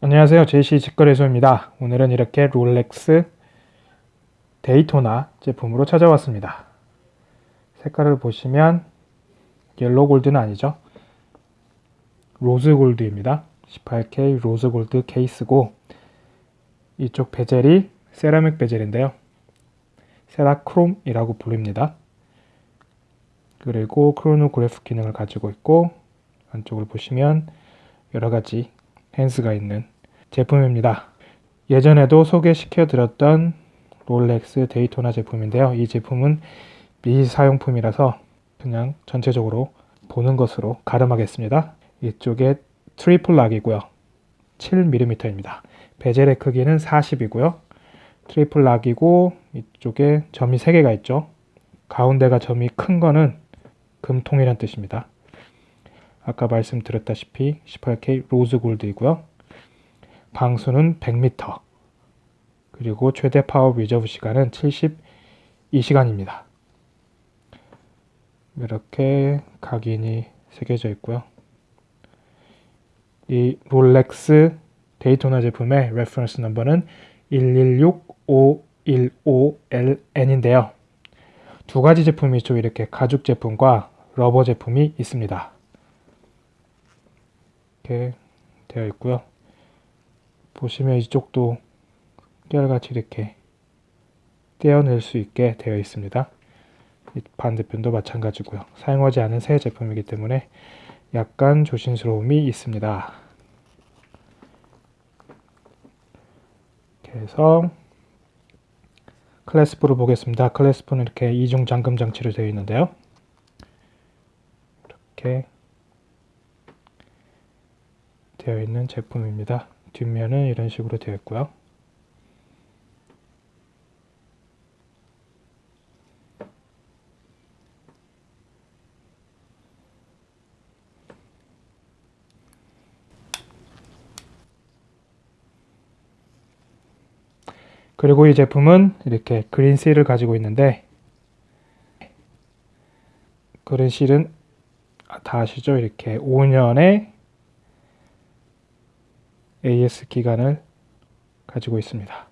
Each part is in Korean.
안녕하세요. JC 직거래소입니다. 오늘은 이렇게 롤렉스 데이토나 제품으로 찾아왔습니다. 색깔을 보시면 yellow gold는 아니죠? rose gold입니다. 18K rose gold 케이스고 이쪽 bezel이 세라믹 bezel인데요. Cerachrom이라고 불립니다. 그리고 크로노그래프 기능을 가지고 있고 안쪽을 보시면 여러가지 hands가 있는 제품입니다. 예전에도 소개시켜 드렸던 롤렉스 데이토나 제품인데요. 이 제품은 미사용품이라서 그냥 전체적으로 보는 것으로 가름하겠습니다. 이쪽에 triple lock이고요. 7mm입니다. bezel의 크기는 40이고요. triple lock이고 이쪽에 점이 3개가 있죠. 가운데가 점이 큰 거는 금통이란 뜻입니다. 아까 말씀드렸다시피 18K rose gold이고요. 방수는 100m 그리고 최대 power reserve 시간은 72시간입니다. 이렇게 각인이 새겨져 있고요. 이 롤렉스 데이토나 제품의 reference number는 116515LN인데요. 두 가지 제품이 좀 이렇게 가죽 제품과 rubber 제품이 있습니다. 이렇게 되어 있고요. 보시면 이쪽도 깨알같이 이렇게 떼어낼 수 있게 되어 있습니다. 반대편도 마찬가지고요. 사용하지 않은 새 제품이기 때문에 약간 조심스러움이 있습니다. 이렇게 해서 클래스프를 보겠습니다. 클래스프는 이렇게 이중 잠금 장치로 되어 있는데요. 이렇게 되어 있는 제품입니다. 뒷면은 이런 식으로 되어 있고요. 그리고 이 제품은 이렇게 그린 실을 가지고 있는데 그린 실은 다 아시죠? 이렇게 5년의 AS 기간을 가지고 있습니다.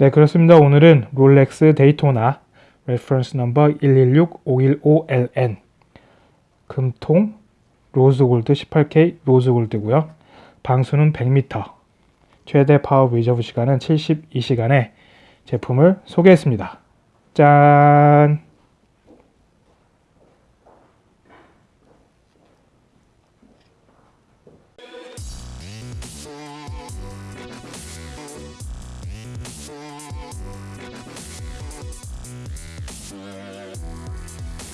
네 그렇습니다. 오늘은 롤렉스 데이토나 reference number 116515LN 금통 rose gold 18K rose gold고요. 방수는 100m 최대 power reserve 시간은 72시간의 제품을 소개했습니다. 짠!